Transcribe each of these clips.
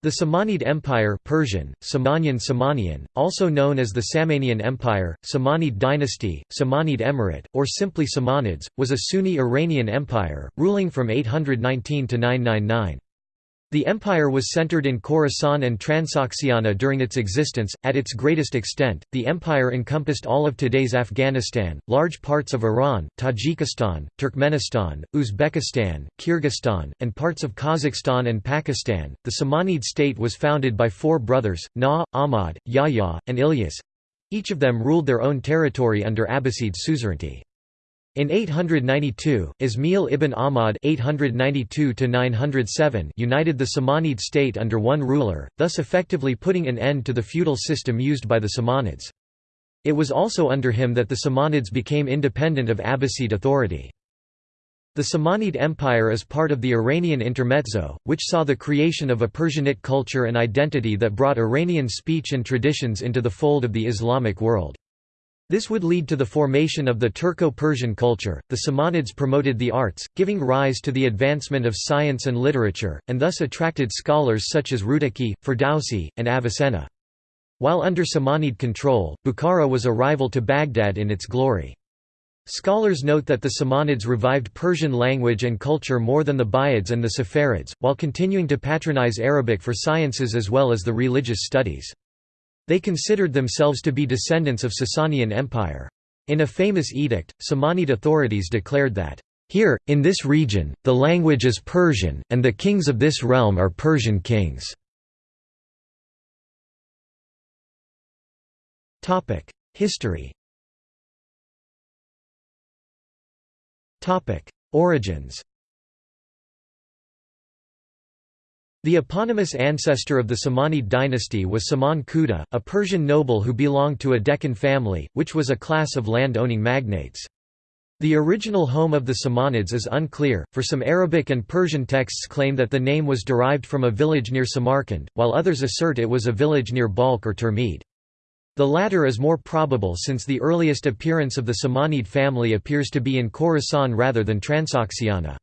The Samanid Empire Persian, Samanyan Samanian, also known as the Samanian Empire, Samanid dynasty, Samanid Emirate, or simply Samanids, was a Sunni Iranian empire, ruling from 819 to 999. The empire was centered in Khorasan and Transoxiana during its existence. At its greatest extent, the empire encompassed all of today's Afghanistan, large parts of Iran, Tajikistan, Turkmenistan, Uzbekistan, Kyrgyzstan, and parts of Kazakhstan and Pakistan. The Samanid state was founded by four brothers, Na, Ahmad, Yahya, and Ilyas. Each of them ruled their own territory under Abbasid suzerainty. In 892, Ismail ibn Ahmad (892–907) united the Samanid state under one ruler, thus effectively putting an end to the feudal system used by the Samanids. It was also under him that the Samanids became independent of Abbasid authority. The Samanid Empire is part of the Iranian intermezzo, which saw the creation of a Persianate culture and identity that brought Iranian speech and traditions into the fold of the Islamic world. This would lead to the formation of the Turco-Persian culture. The Samanids promoted the arts, giving rise to the advancement of science and literature, and thus attracted scholars such as Rudaki, Ferdowsi, and Avicenna. While under Samanid control, Bukhara was a rival to Baghdad in its glory. Scholars note that the Samanids revived Persian language and culture more than the Buyids and the Saffarids, while continuing to patronize Arabic for sciences as well as the religious studies. They considered themselves to be descendants of Sasanian Empire. In a famous edict, Samanid authorities declared that, "...here, in this region, the language is Persian, and the kings of this realm are Persian kings." History Origins The eponymous ancestor of the Samanid dynasty was Saman Khuda, a Persian noble who belonged to a Dehqan family, which was a class of land-owning magnates. The original home of the Samanids is unclear, for some Arabic and Persian texts claim that the name was derived from a village near Samarkand, while others assert it was a village near Balkh or Tirmidh. The latter is more probable since the earliest appearance of the Samanid family appears to be in Khorasan rather than Transoxiana.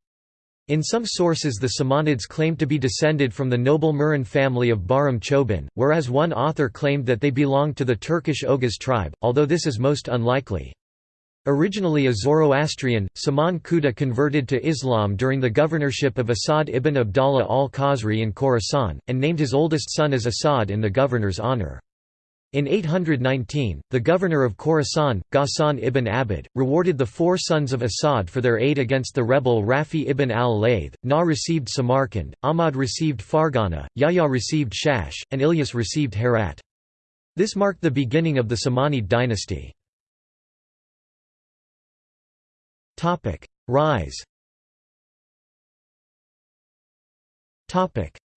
In some sources the Samanids claimed to be descended from the noble Muran family of Bahram Chobin, whereas one author claimed that they belonged to the Turkish Oghuz tribe, although this is most unlikely. Originally a Zoroastrian, Saman Khuda converted to Islam during the governorship of Asad ibn Abdallah al-Qasri in Khorasan, and named his oldest son as Asad in the governor's honor. In 819, the governor of Khorasan, Ghassan ibn Abd, rewarded the four sons of Asad for their aid against the rebel Rafi ibn al-Layth, Na received Samarkand, Ahmad received Fergana, Yahya received Shash, and Ilyas received Herat. This marked the beginning of the Samanid dynasty. Rise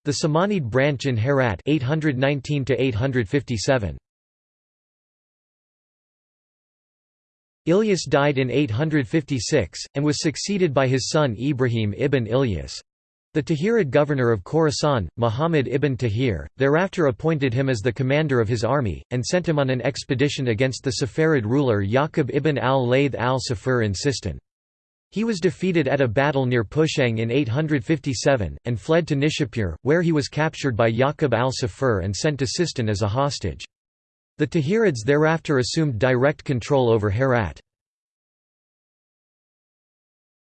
The Samanid branch in Herat 819 857. Ilyas died in 856, and was succeeded by his son Ibrahim ibn Ilyas. The Tahirid governor of Khorasan, Muhammad ibn Tahir, thereafter appointed him as the commander of his army, and sent him on an expedition against the Saffarid ruler Yaqub ibn al-Layth al-Saffar in Sistan. He was defeated at a battle near Pushang in 857, and fled to Nishapur, where he was captured by Yaqub al-Saffar and sent to Sistan as a hostage. The Tahirids thereafter assumed direct control over Herat.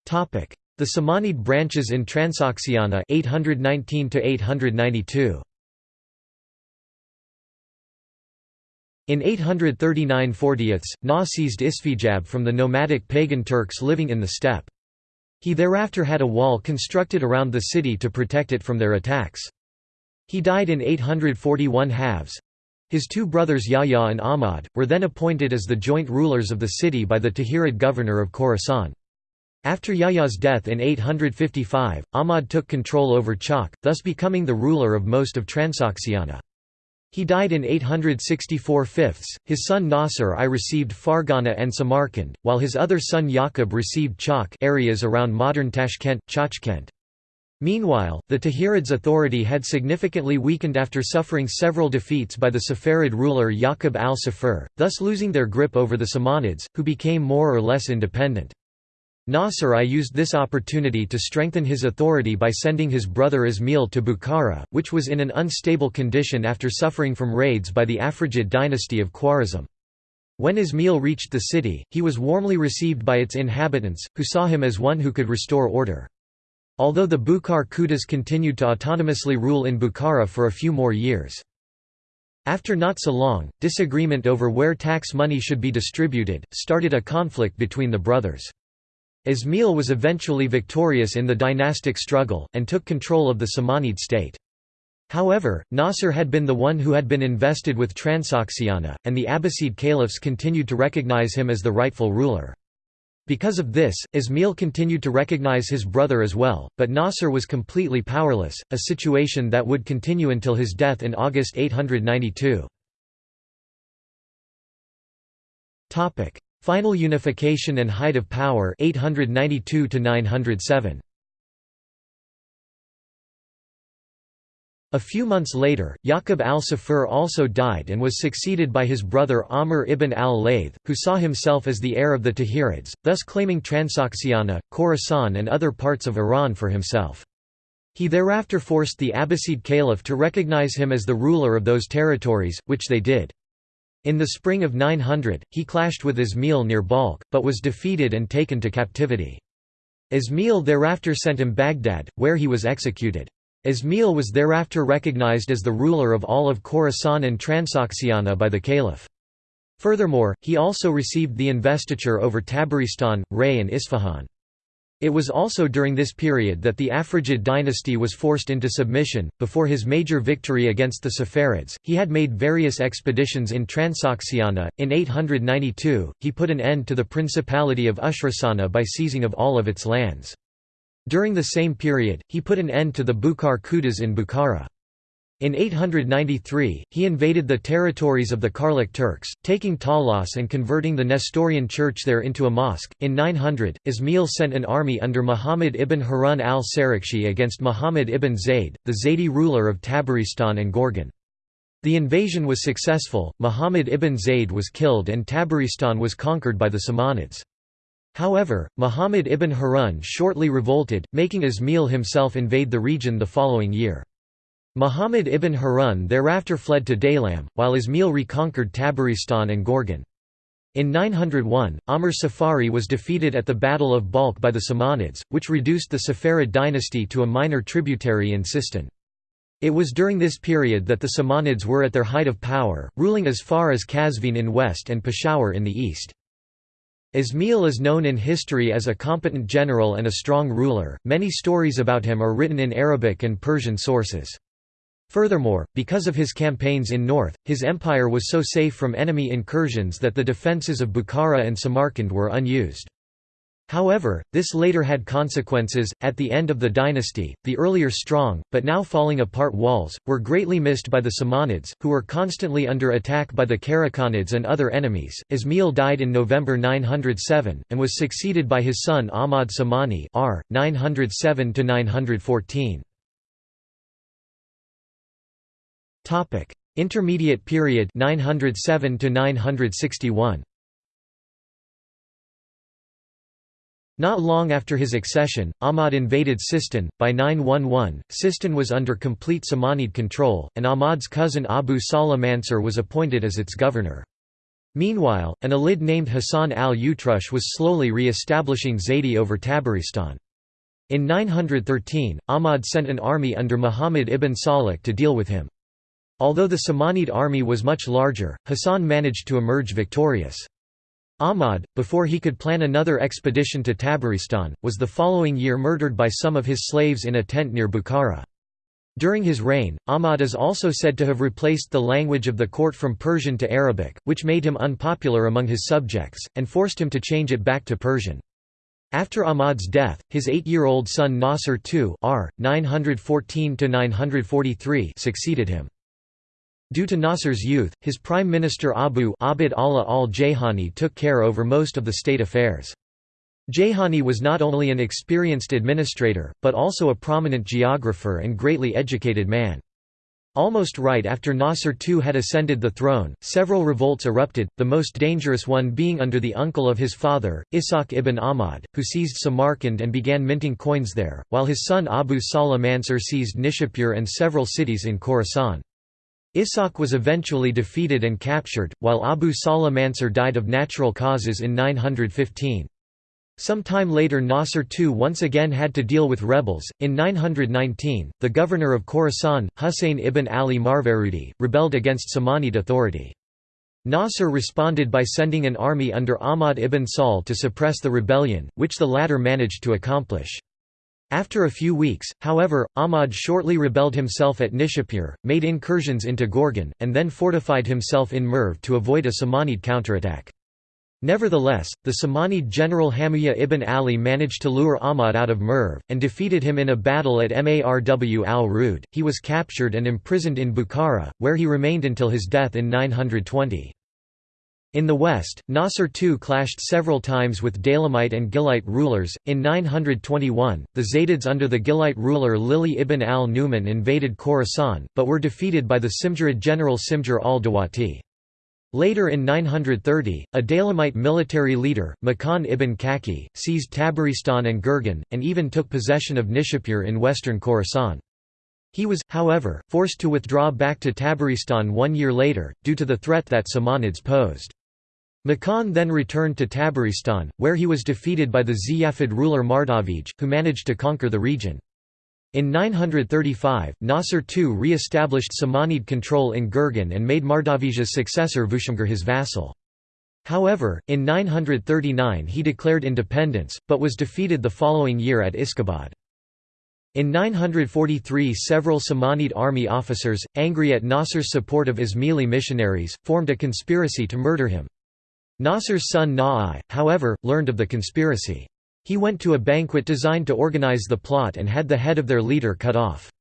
The Samanid branches in Transoxiana 819 892. In 839 40ths, Na seized Isfijab from the nomadic pagan Turks living in the steppe. He thereafter had a wall constructed around the city to protect it from their attacks. He died in 841 halves. His two brothers Yahya and Ahmad, were then appointed as the joint rulers of the city by the Tahirid governor of Khorasan. After Yahya's death in 855, Ahmad took control over Chak, thus becoming the ruler of most of Transoxiana. He died in 864 fifths. His son Nasr I received Fergana and Samarkand, while his other son Yaqub received Chak areas around modern Tashkent, Chachkent. Meanwhile, the Tahirids' authority had significantly weakened after suffering several defeats by the Saffarid ruler Yaqub al-Saffar, thus losing their grip over the Samanids, who became more or less independent. Nasr I used this opportunity to strengthen his authority by sending his brother Ismail to Bukhara, which was in an unstable condition after suffering from raids by the Afrigid dynasty of Khwarizm. When Ismail reached the city, he was warmly received by its inhabitants, who saw him as one who could restore order. Although the Bukhar Khudas continued to autonomously rule in Bukhara for a few more years. After not so long, disagreement over where tax money should be distributed, started a conflict between the brothers. Ismail was eventually victorious in the dynastic struggle, and took control of the Samanid state. However, Nasr had been the one who had been invested with Transoxiana, and the Abbasid caliphs continued to recognize him as the rightful ruler. Because of this, Ismail continued to recognize his brother as well, but Nasr was completely powerless, a situation that would continue until his death in August 892. Final unification and height of power 892 907. A few months later, Yaqub al-Saffar also died and was succeeded by his brother Amr ibn al-Layth, who saw himself as the heir of the Tahirids, thus claiming Transoxiana, Khorasan and other parts of Iran for himself. He thereafter forced the Abbasid Caliph to recognize him as the ruler of those territories, which they did. In the spring of 900, he clashed with Ismail near Balkh, but was defeated and taken to captivity. Ismail thereafter sent him Baghdad, where he was executed. Ismail was thereafter recognized as the ruler of all of Khorasan and Transoxiana by the caliph. Furthermore, he also received the investiture over Tabaristan, Ray and Isfahan. It was also during this period that the Afrigid dynasty was forced into submission. Before his major victory against the Saffarids, he had made various expeditions in Transoxiana. In 892, he put an end to the Principality of Ushrusana by seizing of all of its lands. During the same period, he put an end to the Bukhar Khudas in Bukhara. In 893, he invaded the territories of the Karluk Turks, taking Talas and converting the Nestorian church there into a mosque. In 900, Ismail sent an army under Muhammad ibn Harun al-Sarakhsi against Muhammad ibn Zayd, the Zaydi ruler of Tabaristan and Gorgan. The invasion was successful, Muhammad ibn Zayd was killed and Tabaristan was conquered by the Samanids. However, Muhammad ibn Harun shortly revolted, making Ismail himself invade the region the following year. Muhammad ibn Harun thereafter fled to Daylam, while Ismail reconquered Tabaristan and Gorgan. In 901, Amr Saffari was defeated at the Battle of Balkh by the Samanids, which reduced the Saffarid dynasty to a minor tributary in Sistan. It was during this period that the Samanids were at their height of power, ruling as far as Qazvin in west and Peshawar in the east. Ismail is known in history as a competent general and a strong ruler, many stories about him are written in Arabic and Persian sources. Furthermore, because of his campaigns in north, his empire was so safe from enemy incursions that the defences of Bukhara and Samarkand were unused. However, this later had consequences. At the end of the dynasty, the earlier strong, but now falling apart walls, were greatly missed by the Samanids, who were constantly under attack by the Karakhanids and other enemies. Ismail died in November 907, and was succeeded by his son Ahmad Samani r. 907 914. Topic: Intermediate period 907 to 961. Not long after his accession, Ahmad invaded Sistan. By 911, Sistan was under complete Samanid control, and Ahmad's cousin Abu Salih Mansur was appointed as its governor. Meanwhile, an Alid named Hassan al-Utrush was slowly re-establishing Zaydi over Tabaristan. In 913, Ahmad sent an army under Muhammad ibn Salih to deal with him. Although the Samanid army was much larger, Hassan managed to emerge victorious. Ahmad, before he could plan another expedition to Tabaristan, was the following year murdered by some of his slaves in a tent near Bukhara. During his reign, Ahmad is also said to have replaced the language of the court from Persian to Arabic, which made him unpopular among his subjects, and forced him to change it back to Persian. After Ahmad's death, his eight-year-old son Nasr II r. 914 succeeded him. Due to Nasr's youth, his prime minister Abu Abd Allah al-Jayhani took care over most of the state affairs. Jayhani was not only an experienced administrator, but also a prominent geographer and greatly educated man. Almost right after Nasr II had ascended the throne, several revolts erupted, the most dangerous one being under the uncle of his father, Ishaq ibn Ahmad, who seized Samarkand and began minting coins there, while his son Abu Salih Mansur seized Nishapur and several cities in Khorasan. Ishaq was eventually defeated and captured, while Abu Salih Mansur died of natural causes in 915. Some time later Nasr II once again had to deal with rebels. In 919, the governor of Khorasan, Husayn ibn Ali Marvarudi, rebelled against Samanid authority. Nasr responded by sending an army under Ahmad ibn Sahl to suppress the rebellion, which the latter managed to accomplish. After a few weeks, however, Ahmad shortly rebelled himself at Nishapur, made incursions into Gorgan, and then fortified himself in Merv to avoid a Samanid counterattack. Nevertheless, the Samanid general Hamiyya ibn Ali managed to lure Ahmad out of Merv, and defeated him in a battle at Marw al-Rud. He was captured and imprisoned in Bukhara, where he remained until his death in 920. In the west, Nasr II clashed several times with Daylamite and Gilite rulers. In 921, the Zaydids under the Gilite ruler Lili ibn al-Numan invaded Khorasan, but were defeated by the Simjirid general Simjir al-Dawati. Later in 930, a Daylamite military leader, Makan ibn Kaki, seized Tabaristan and Gurgan, and even took possession of Nishapur in western Khorasan. He was, however, forced to withdraw back to Tabaristan one year later, due to the threat that Samanids posed. Makan then returned to Tabaristan, where he was defeated by the Ziyarid ruler Mardavij, who managed to conquer the region. In 935, Nasr II re-established Samanid control in Gurgan and made Mardavij's successor Vushmgir his vassal. However, in 939 he declared independence, but was defeated the following year at Iskabad. In 943 several Samanid army officers, angry at Nasr's support of Ismaili missionaries, formed a conspiracy to murder him. Nasr's son Na'i, however, learned of the conspiracy. He went to a banquet designed to organize the plot and had the head of their leader cut off.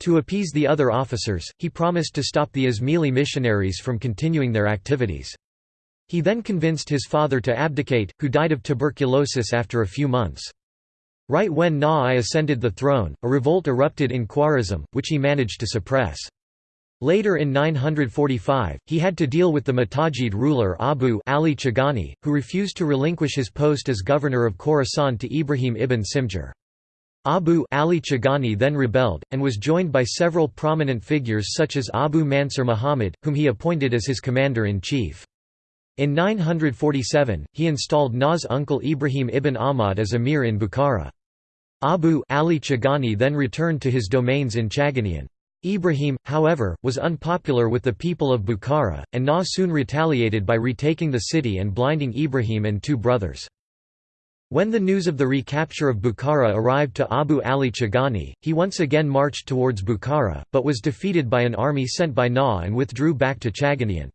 To appease the other officers, he promised to stop the Ismaili missionaries from continuing their activities. He then convinced his father to abdicate, who died of tuberculosis after a few months. Right when Na'i ascended the throne, a revolt erupted in Khwarazm, which he managed to suppress. Later in 945, he had to deal with the Muhtajid ruler Abu Ali Chagani, who refused to relinquish his post as governor of Khorasan to Ibrahim ibn Simjir. Abu Ali Chagani then rebelled, and was joined by several prominent figures such as Abu Mansur Muhammad, whom he appointed as his commander-in-chief. In 947, he installed Na's uncle Ibrahim ibn Ahmad as emir in Bukhara. Abu Ali Chagani then returned to his domains in Chaganian. Ibrahim, however, was unpopular with the people of Bukhara, and Na soon retaliated by retaking the city and blinding Ibrahim and two brothers. When the news of the recapture of Bukhara arrived to Abu Ali Chagani, he once again marched towards Bukhara, but was defeated by an army sent by Na and withdrew back to Chaganian.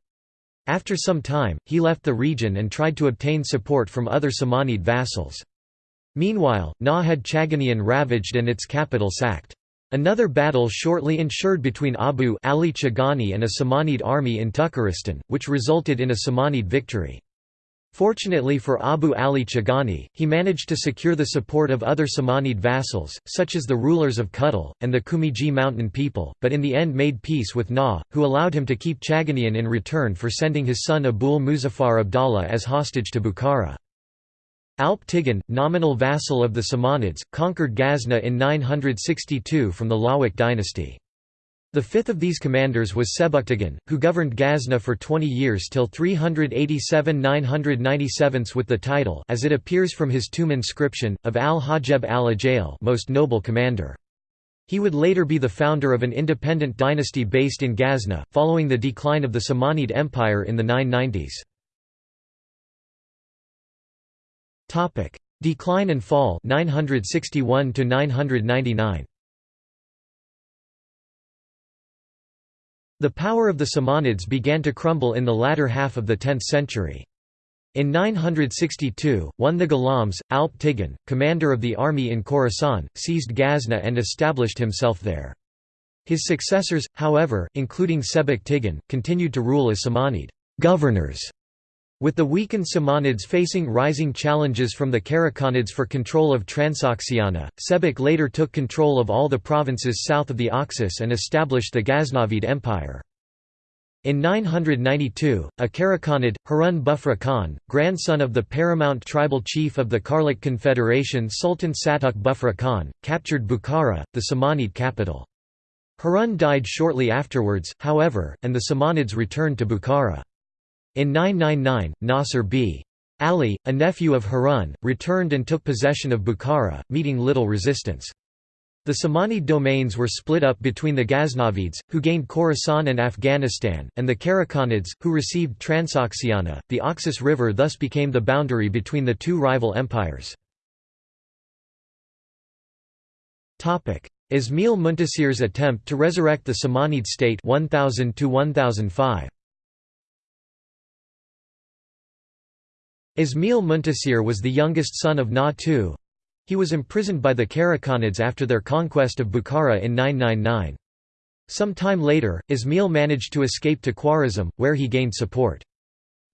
After some time, he left the region and tried to obtain support from other Samanid vassals. Meanwhile, Na had Chaganian ravaged and its capital sacked. Another battle shortly ensured between Abu Ali Chagani and a Samanid army in Tukharistan, which resulted in a Samanid victory. Fortunately for Abu Ali Chagani, he managed to secure the support of other Samanid vassals, such as the rulers of Khuttal, and the Kumiji mountain people, but in the end made peace with Na, who allowed him to keep Chaganian in return for sending his son Abul Muzaffar Abdallah as hostage to Bukhara. Alp Tighan, nominal vassal of the Samanids, conquered Ghazna in 962 from the Lawak dynasty. The fifth of these commanders was Sebuktighan, who governed Ghazna for 20 years till 387–997 with the title as it appears from his tomb inscription, of al-Hajeb al-Ajail most noble commander. He would later be the founder of an independent dynasty based in Ghazna, following the decline of the Samanid Empire in the 990s. Topic: Decline and fall 961 to 999. The power of the Samanids began to crumble in the latter half of the 10th century. In 962, one the Ghulams, Alp Tighan, commander of the army in Khorasan, seized Ghazna and established himself there. His successors, however, including Sebek Tighan, continued to rule as Samanid governors With the weakened Samanids facing rising challenges from the Karakhanids for control of Transoxiana, Sebek later took control of all the provinces south of the Oxus and established the Ghaznavid Empire. In 992, a Karakhanid, Harun Bughra Khan, grandson of the paramount tribal chief of the Karluk Confederation Sultan Satuk Bughra Khan, captured Bukhara, the Samanid capital. Harun died shortly afterwards, however, and the Samanids returned to Bukhara. In 999, Nasr b. Ali, a nephew of Harun, returned and took possession of Bukhara, meeting little resistance. The Samanid domains were split up between the Ghaznavids, who gained Khorasan and Afghanistan, and the Karakhanids, who received Transoxiana. The Oxus River thus became the boundary between the two rival empires. Ismail Muntasir's attempt to resurrect the Samanid state 1000 to 1005. Ismail Muntasir was the youngest son of Na II. He was imprisoned by the Karakhanids after their conquest of Bukhara in 999. Some time later, Ismail managed to escape to Khwarazm, where he gained support.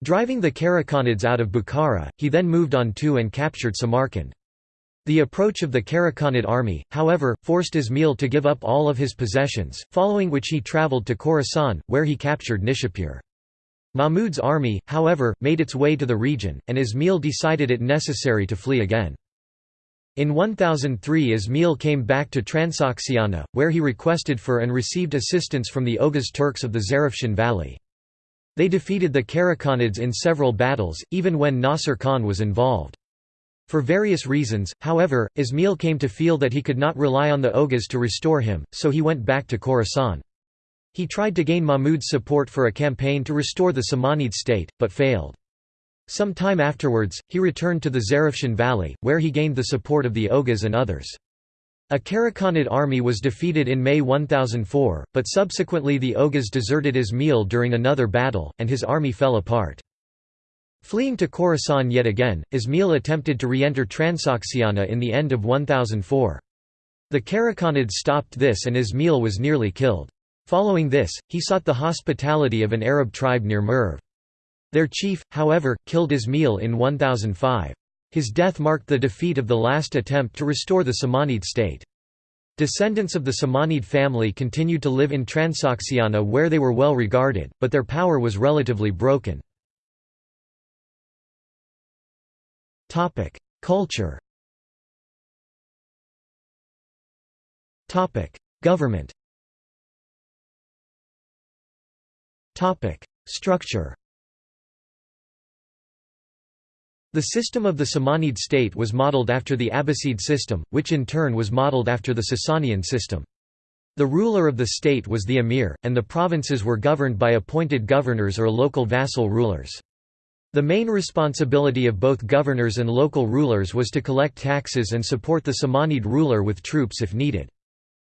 Driving the Karakhanids out of Bukhara, he then moved on to and captured Samarkand. The approach of the Karakhanid army, however, forced Ismail to give up all of his possessions, following which he travelled to Khorasan, where he captured Nishapur. Mahmud's army, however, made its way to the region, and Ismail decided it necessary to flee again. In 1003 Ismail came back to Transoxiana, where he requested for and received assistance from the Oghuz Turks of the Zarafshan Valley. They defeated the Karakhanids in several battles, even when Nasir Khan was involved. For various reasons, however, Ismail came to feel that he could not rely on the Oghuz to restore him, so he went back to Khorasan. He tried to gain Mahmud's support for a campaign to restore the Samanid state, but failed. Some time afterwards, he returned to the Zarafshan Valley, where he gained the support of the Oghuz and others. A Karakhanid army was defeated in May 1004, but subsequently the Oghuz deserted Ismail during another battle, and his army fell apart. Fleeing to Khorasan yet again, Ismail attempted to re-enter Transoxiana in the end of 1004. The Karakhanids stopped this and Ismail was nearly killed. Following this, he sought the hospitality of an Arab tribe near Merv. Their chief, however, killed Ismail in 1005. His death marked the defeat of the last attempt to restore the Samanid state. Descendants of the Samanid family continued to live in Transoxiana where they were well regarded, but their power was relatively broken. Culture Government Topic: Structure. The system of the Samanid state was modeled after the Abbasid system, which in turn was modeled after the Sasanian system. The ruler of the state was the emir, and the provinces were governed by appointed governors or local vassal rulers. The main responsibility of both governors and local rulers was to collect taxes and support the Samanid ruler with troops if needed.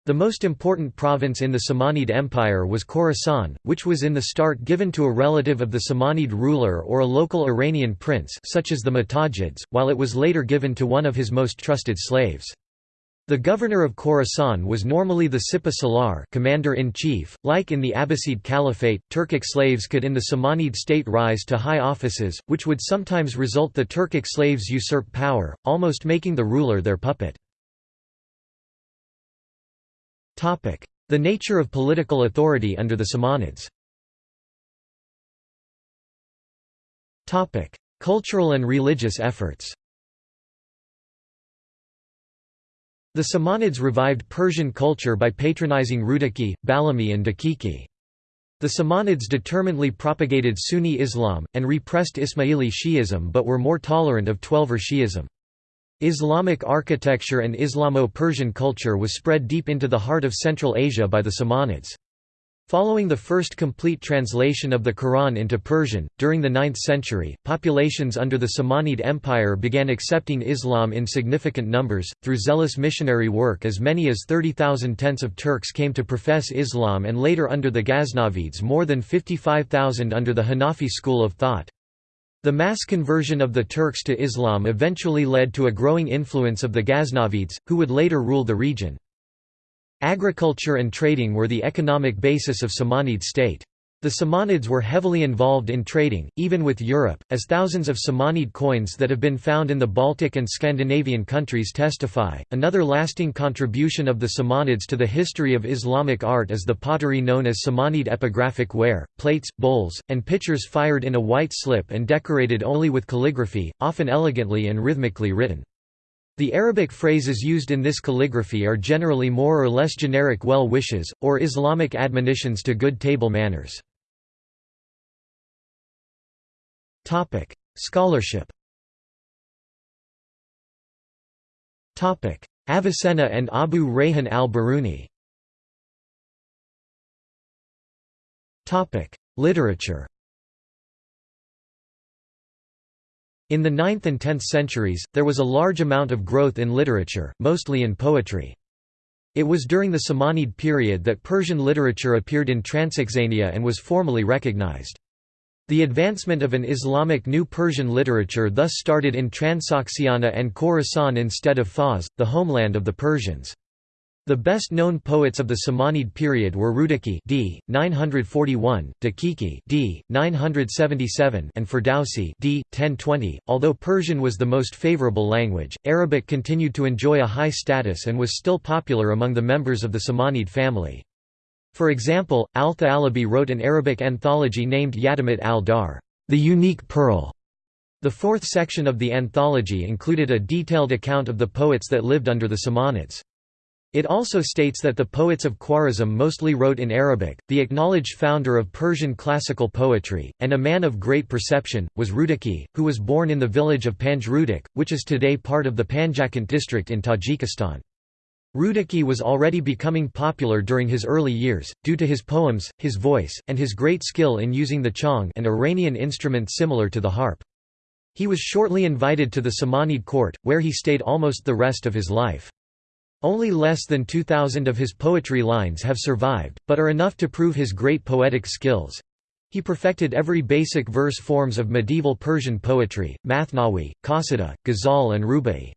The most important province in the Samanid Empire was Khorasan, which was in the start given to a relative of the Samanid ruler or a local Iranian prince such as the Muhtajids, while it was later given to one of his most trusted slaves. The governor of Khorasan was normally the Sipa Salar commander-in-chief. Like in the Abbasid Caliphate, Turkic slaves could in the Samanid state rise to high offices, which would sometimes result the Turkic slaves usurp power, almost making the ruler their puppet. The nature of political authority under the Samanids Cultural and religious efforts The Samanids revived Persian culture by patronizing Rudaki, Balami and Dakiki. The Samanids determinedly propagated Sunni Islam, and repressed Ismaili Shi'ism but were more tolerant of Twelver Shi'ism. Islamic architecture and Islamo-Persian culture was spread deep into the heart of Central Asia by the Samanids. Following the first complete translation of the Quran into Persian, during the 9th century, populations under the Samanid Empire began accepting Islam in significant numbers, through zealous missionary work as many as 30,000 tents of Turks came to profess Islam and later under the Ghaznavids more than 55,000 under the Hanafi school of thought. The mass conversion of the Turks to Islam eventually led to a growing influence of the Ghaznavids, who would later rule the region. Agriculture and trading were the economic basis of Samanid state. The Samanids were heavily involved in trading, even with Europe, as thousands of Samanid coins that have been found in the Baltic and Scandinavian countries testify. Another lasting contribution of the Samanids to the history of Islamic art is the pottery known as Samanid epigraphic ware, plates, bowls, and pitchers fired in a white slip and decorated only with calligraphy, often elegantly and rhythmically written. The Arabic phrases used in this calligraphy are generally more or less generic well wishes, or Islamic admonitions to good table manners. Topic: Scholarship. Topic: Avicenna and Abu Rayhan al-Biruni. Topic: Literature. In the 9th and 10th centuries, there was a large amount of growth in literature, mostly in poetry. It was during the Samanid period that Persian literature appeared in Transoxania and was formally recognized. The advancement of an Islamic New Persian literature thus started in Transoxiana and Khorasan instead of Fars, the homeland of the Persians. The best-known poets of the Samanid period were Rudaki d. 941, Dakiki d. 977 and Ferdowsi d. 1020. Although Persian was the most favorable language, Arabic continued to enjoy a high status and was still popular among the members of the Samanid family. For example, Al-Thalabi wrote an Arabic anthology named Yatimat al-Dahr, the unique pearl. The fourth section of the anthology included a detailed account of the poets that lived under the Samanids. It also states that the poets of Khwarezm mostly wrote in Arabic. The acknowledged founder of Persian classical poetry, and a man of great perception, was Rudaki, who was born in the village of Panjrudak, which is today part of the Panjakent district in Tajikistan. Rudaki was already becoming popular during his early years, due to his poems, his voice, and his great skill in using the chong an Iranian instrument similar to the harp. He was shortly invited to the Samanid court, where he stayed almost the rest of his life. Only less than 2,000 of his poetry lines have survived, but are enough to prove his great poetic skills. He perfected every basic verse forms of medieval Persian poetry, Mathnawi, Qasida, Ghazal and Rubai.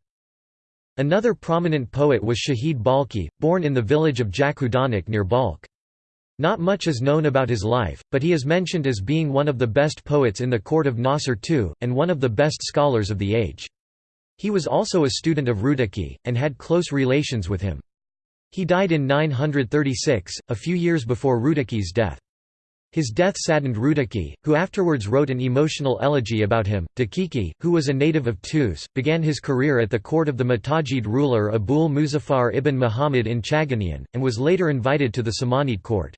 Another prominent poet was Shahid Balkhi, born in the village of Jakudanak near Balkh. Not much is known about his life, but he is mentioned as being one of the best poets in the court of Nasr II, and one of the best scholars of the age. He was also a student of Rudaki, and had close relations with him. He died in 936, a few years before Rudaki's death. His death saddened Rudaki, who afterwards wrote an emotional elegy about him. Dakiki, who was a native of Tus, began his career at the court of the Muhtajid ruler Abul Muzaffar ibn Muhammad in Chaganian, and was later invited to the Samanid court.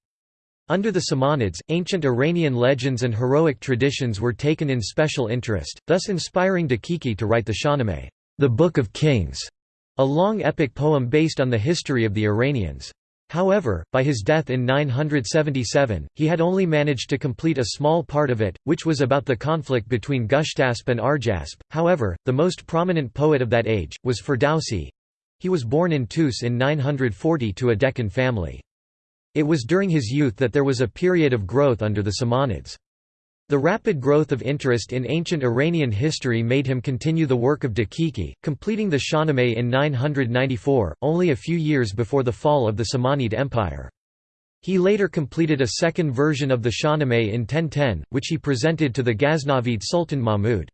Under the Samanids, ancient Iranian legends and heroic traditions were taken in special interest, thus inspiring Dakiki to write the Shahnameh, the Book of Kings, a long epic poem based on the history of the Iranians. However, by his death in 977, he had only managed to complete a small part of it, which was about the conflict between Gushtasp and Arjasp. However, the most prominent poet of that age, was Ferdowsi. He was born in Tus in 940 to a Dehqan family. It was during his youth that there was a period of growth under the Samanids. The rapid growth of interest in ancient Iranian history made him continue the work of Dakiki, completing the Shahnameh in 994, only a few years before the fall of the Samanid Empire. He later completed a second version of the Shahnameh in 1010, which he presented to the Ghaznavid Sultan Mahmud.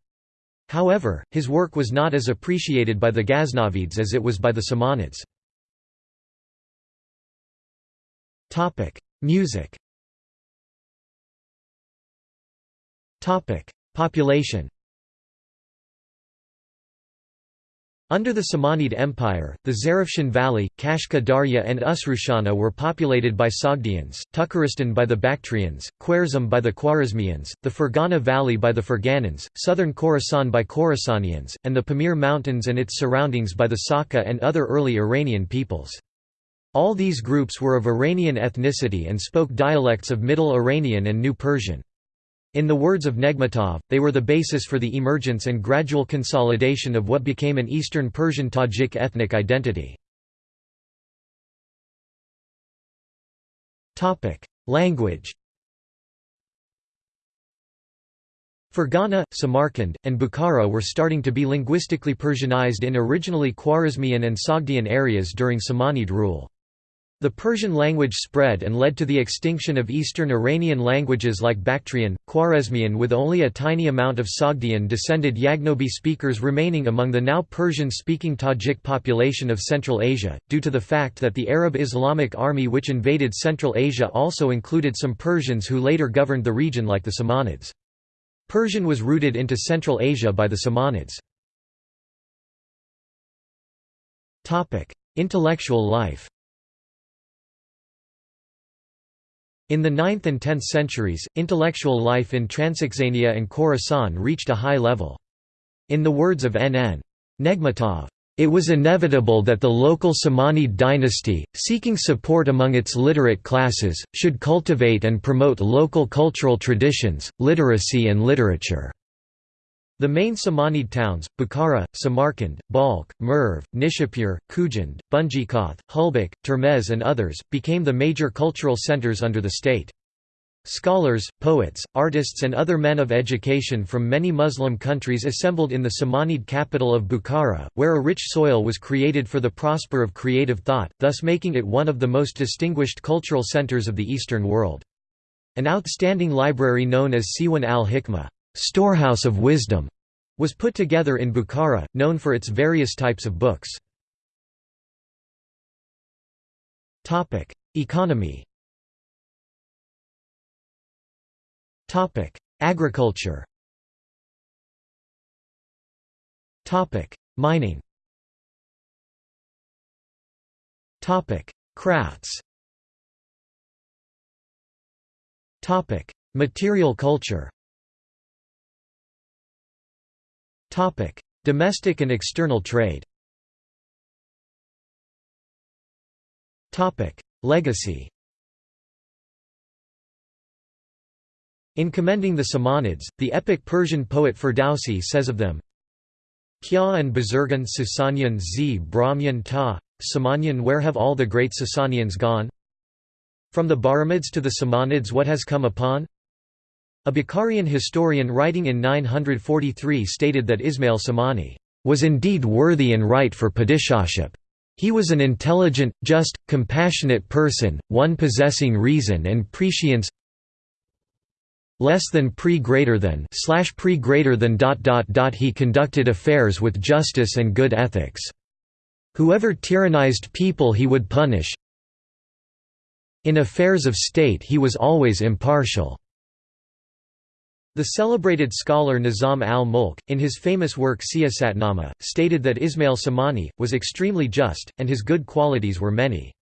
However, his work was not as appreciated by the Ghaznavids as it was by the Samanids. Music Population Under the Samanid Empire, the Zarafshan Valley, Kashka Darya and Usrushana were populated by Sogdians, Tukharistan by the Bactrians, Khwarezm by the Khwarezmians, the Fergana Valley by the Ferganans, southern Khorasan by Khorasanians, and the Pamir Mountains and its surroundings by the Saka and other early Iranian peoples. All these groups were of Iranian ethnicity and spoke dialects of Middle Iranian and New Persian. In the words of Negmatov, they were the basis for the emergence and gradual consolidation of what became an Eastern Persian Tajik ethnic identity. Language Fergana, Samarkand, and Bukhara were starting to be linguistically Persianized in originally Khwarezmian and Sogdian areas during Samanid rule. The Persian language spread and led to the extinction of Eastern Iranian languages like Bactrian, Khwarezmian with only a tiny amount of Sogdian-descended Yagnobi speakers remaining among the now Persian-speaking Tajik population of Central Asia, due to the fact that the Arab Islamic army which invaded Central Asia also included some Persians who later governed the region like the Samanids. Persian was rooted into Central Asia by the Samanids. Intellectual life In the 9th and 10th centuries, intellectual life in Transoxania and Khorasan reached a high level. In the words of N.N. Negmatov, it was inevitable that the local Samanid dynasty, seeking support among its literate classes, should cultivate and promote local cultural traditions, literacy and literature. The main Samanid towns, Bukhara, Samarkand, Balkh, Merv, Nishapur, Khujand, Bunjikhath, Hulbek, Termez and others, became the major cultural centers under the state. Scholars, poets, artists and other men of education from many Muslim countries assembled in the Samanid capital of Bukhara, where a rich soil was created for the prosper of creative thought, thus making it one of the most distinguished cultural centers of the Eastern world. An outstanding library known as Siwan al-Hikmah storehouse of wisdom, was put together in Bukhara, known for its various types of books. Economy. Agriculture. Mining. Crafts. Material culture Topic: Domestic and external trade. Topic: Legacy. In commending the Samanids, the epic Persian poet Ferdowsi says of them, Kya and Bazurgan Sasanian z Brahmyan ta, Samanyan where have all the great Sasanians gone? From the Bahramids to the Samanids what has come upon? A Bukharian historian writing in 943 stated that Ismail Samani was indeed worthy and right for padishahship. He was an intelligent, just, compassionate person, one possessing reason and prescience less than pre greater than slash pre greater than dot dot dot he conducted affairs with justice and good ethics. Whoever tyrannized people he would punish. In affairs of state he was always impartial. The celebrated scholar Nizam al-Mulk, in his famous work Siyasatnama, stated that Ismail Samani, was extremely just, and his good qualities were many.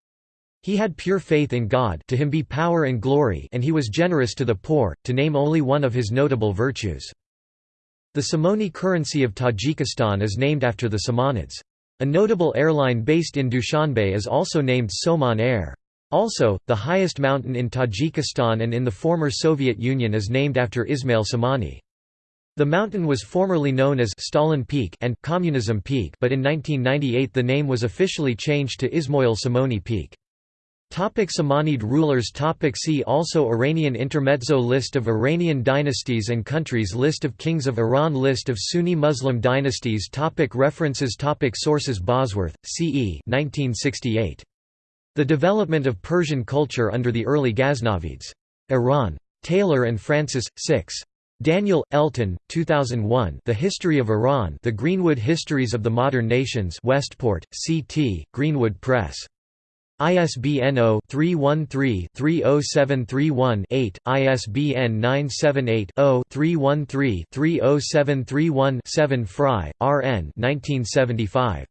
He had pure faith in God to him be power and glory and he was generous to the poor, to name only one of his notable virtues. The Somoni currency of Tajikistan is named after the Samanids. A notable airline based in Dushanbe is also named Somon Air. Also, the highest mountain in Tajikistan and in the former Soviet Union is named after Ismail Samani. The mountain was formerly known as Stalin Peak and Communism Peak but in 1998 the name was officially changed to Ismail Samoni Peak. Topic Samanid rulers Topic See also Iranian intermezzo List of Iranian dynasties and countries List of kings of Iran List of Sunni Muslim dynasties Topic References Topic Sources Bosworth, C.E. 1968. The development of Persian culture under the early Ghaznavids. Iran. Taylor and Francis, 6. Daniel, Elton, 2001 The History of Iran The Greenwood Histories of the Modern Nations Westport, C.T., Greenwood Press. ISBN 0-313-30731-8, ISBN 978-0-313-30731-7 Frye, R.N. 1975.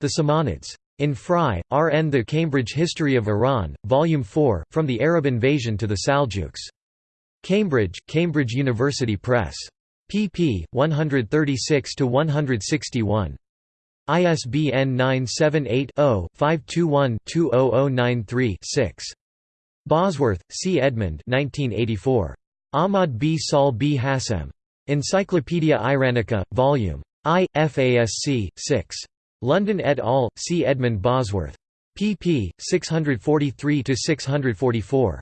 The Samanids. In Frye, R. N. The Cambridge History of Iran, Volume 4, From the Arab Invasion to the Saljuks. Cambridge, Cambridge University Press. pp. 136–161. ISBN 978-0-521-20093-6. Bosworth, C. Edmund Ahmad b Sahl b Hashem. Encyclopædia Iranica, Vol. I, FASC, 6. London et al., see Edmund Bosworth. pp. 643–644.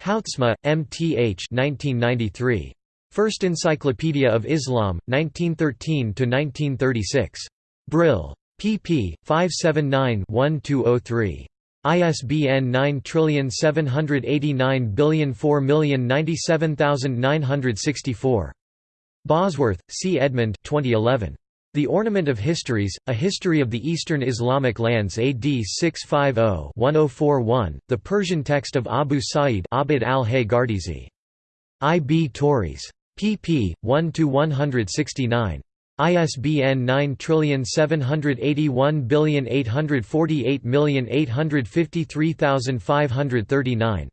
Houtsma, M. T. H. 1993. First Encyclopedia of Islam, 1913–1936. Brill. pp. 579–1203. ISBN 9789004097964. Bosworth, C. Edmund 2011. The Ornament of Histories, A History of the Eastern Islamic Lands AD 650-1041, the Persian text of Abu Sa'id Abd al-Hay Gardizi. I. B. Tauris. pp. 1–169. ISBN 9781848853539.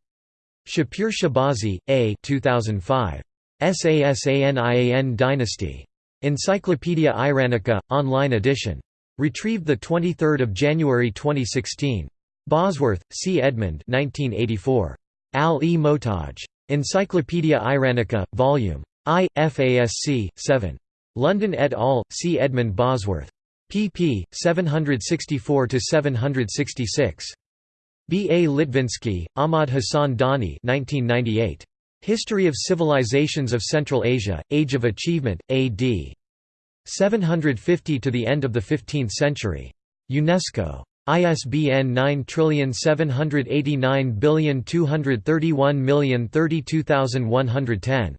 Shapur Shahbazi, A. 2005. Sasanian Dynasty. Encyclopaedia Iranica, online edition. Retrieved 23 January 2016. Bosworth, C. Edmund 1984. Al-e Mohtaj. Encyclopaedia Iranica, Vol. I, FASC, 7. London et al., C. Edmund Bosworth. pp. 764–766. B. A. Litvinsky, Ahmad Hassan Dani 1998. History of Civilizations of Central Asia, Age of Achievement, A.D. 750 to the end of the 15th century. UNESCO. ISBN 9789231031031